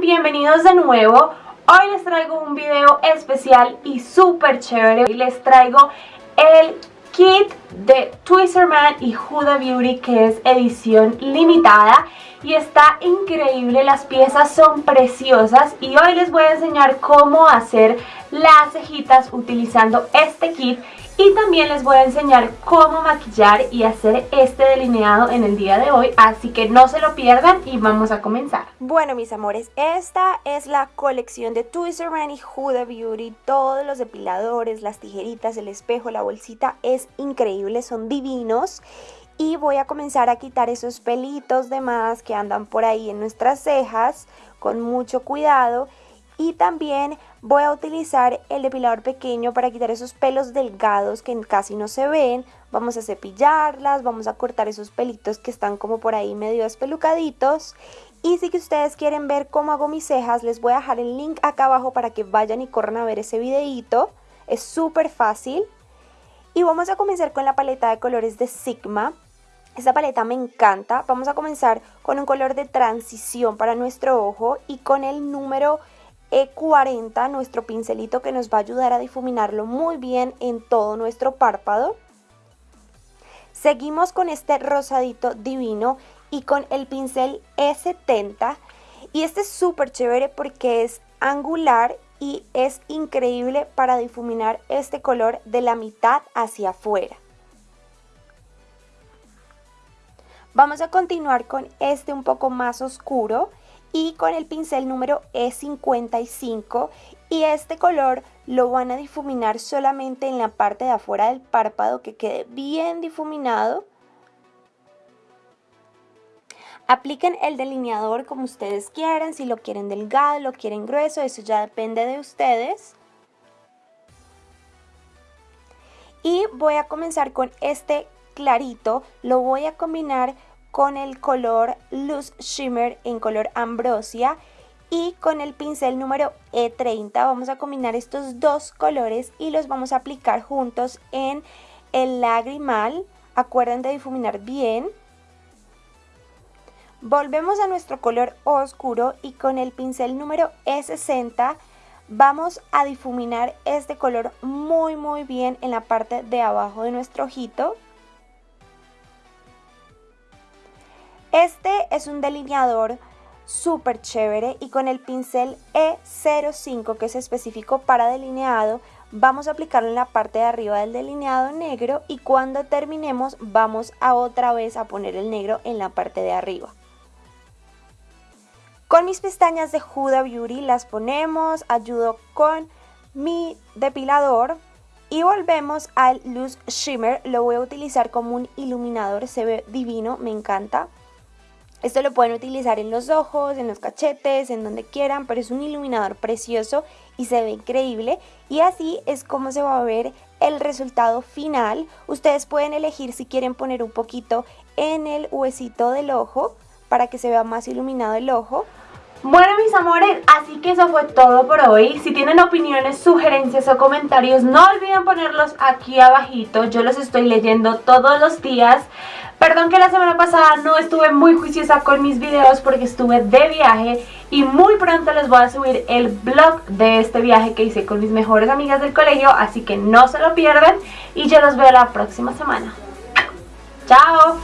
bienvenidos de nuevo. Hoy les traigo un video especial y súper chévere. Y les traigo el kit de Twister Man y Huda Beauty que es edición limitada y está increíble, las piezas son preciosas y hoy les voy a enseñar cómo hacer las cejitas utilizando este kit y también les voy a enseñar cómo maquillar y hacer este delineado en el día de hoy, así que no se lo pierdan y vamos a comenzar. Bueno mis amores, esta es la colección de Man y Huda Beauty, todos los depiladores, las tijeritas, el espejo, la bolsita, es increíble, son divinos. Y voy a comenzar a quitar esos pelitos de más que andan por ahí en nuestras cejas con mucho cuidado. Y también voy a utilizar el depilador pequeño para quitar esos pelos delgados que casi no se ven. Vamos a cepillarlas, vamos a cortar esos pelitos que están como por ahí medio espelucaditos. Y si que ustedes quieren ver cómo hago mis cejas, les voy a dejar el link acá abajo para que vayan y corran a ver ese videito. Es súper fácil. Y vamos a comenzar con la paleta de colores de Sigma. Esta paleta me encanta. Vamos a comenzar con un color de transición para nuestro ojo y con el número e40, nuestro pincelito que nos va a ayudar a difuminarlo muy bien en todo nuestro párpado. Seguimos con este rosadito divino y con el pincel E70. Y este es súper chévere porque es angular y es increíble para difuminar este color de la mitad hacia afuera. Vamos a continuar con este un poco más oscuro y con el pincel número E55 y este color lo van a difuminar solamente en la parte de afuera del párpado que quede bien difuminado. Apliquen el delineador como ustedes quieran, si lo quieren delgado, lo quieren grueso, eso ya depende de ustedes. Y voy a comenzar con este clarito, lo voy a combinar con el color Loose Shimmer en color Ambrosia y con el pincel número E30 vamos a combinar estos dos colores y los vamos a aplicar juntos en el lagrimal. Acuerden de difuminar bien. Volvemos a nuestro color oscuro y con el pincel número E60 vamos a difuminar este color muy muy bien en la parte de abajo de nuestro ojito. Este es un delineador súper chévere y con el pincel E05 que es específico para delineado vamos a aplicarlo en la parte de arriba del delineado negro y cuando terminemos vamos a otra vez a poner el negro en la parte de arriba. Con mis pestañas de Huda Beauty las ponemos, ayudo con mi depilador y volvemos al Loose Shimmer, lo voy a utilizar como un iluminador, se ve divino, me encanta. Esto lo pueden utilizar en los ojos, en los cachetes, en donde quieran, pero es un iluminador precioso y se ve increíble. Y así es como se va a ver el resultado final. Ustedes pueden elegir si quieren poner un poquito en el huesito del ojo para que se vea más iluminado el ojo. Bueno mis amores, así que eso fue todo por hoy. Si tienen opiniones, sugerencias o comentarios, no olviden ponerlos aquí abajito. Yo los estoy leyendo todos los días. Perdón que la semana pasada no estuve muy juiciosa con mis videos porque estuve de viaje y muy pronto les voy a subir el vlog de este viaje que hice con mis mejores amigas del colegio, así que no se lo pierdan y yo los veo la próxima semana. ¡Chao!